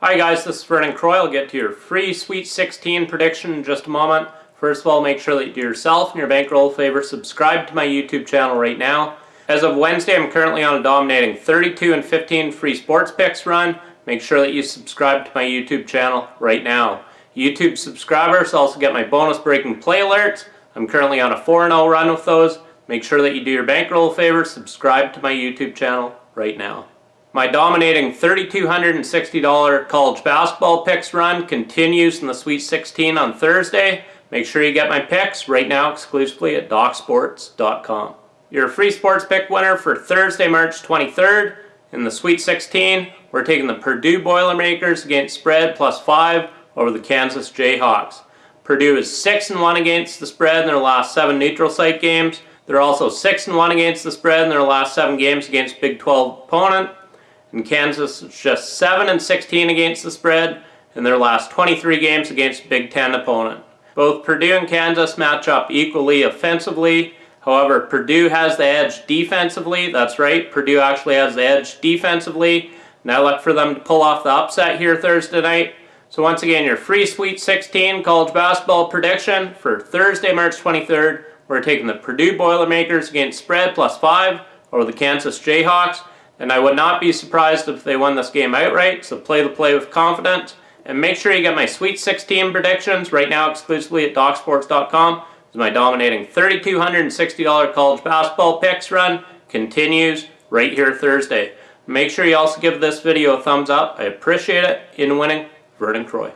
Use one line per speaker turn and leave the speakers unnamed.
Hi guys, this is Vernon Croy. I'll get to your free Sweet 16 prediction in just a moment. First of all, make sure that you do yourself and your bankroll favor, subscribe to my YouTube channel right now. As of Wednesday, I'm currently on a dominating 32 and 15 free sports picks run. Make sure that you subscribe to my YouTube channel right now. YouTube subscribers also get my bonus breaking play alerts. I'm currently on a 4-0 run with those. Make sure that you do your bankroll favor, subscribe to my YouTube channel right now. My dominating $3,260 college basketball picks run continues in the Sweet 16 on Thursday. Make sure you get my picks right now exclusively at DocSports.com. Your free sports pick winner for Thursday, March 23rd. In the Sweet 16, we're taking the Purdue Boilermakers against spread plus 5 over the Kansas Jayhawks. Purdue is 6 and 1 against the spread in their last 7 neutral site games. They're also 6 and 1 against the spread in their last 7 games against Big 12 opponent. And Kansas is just 7 and 16 against the spread in their last 23 games against Big Ten opponent. Both Purdue and Kansas match up equally offensively. However, Purdue has the edge defensively. That's right, Purdue actually has the edge defensively. And Now look for them to pull off the upset here Thursday night. So once again, your free Sweet 16 college basketball prediction for Thursday, March 23rd. We're taking the Purdue Boilermakers against spread plus 5 over the Kansas Jayhawks. And I would not be surprised if they won this game outright, so play the play with confidence. And make sure you get my Sweet 16 predictions right now exclusively at DocSports.com. As my dominating $3,260 college basketball picks run continues right here Thursday. Make sure you also give this video a thumbs up. I appreciate it. In winning, Vernon Croy.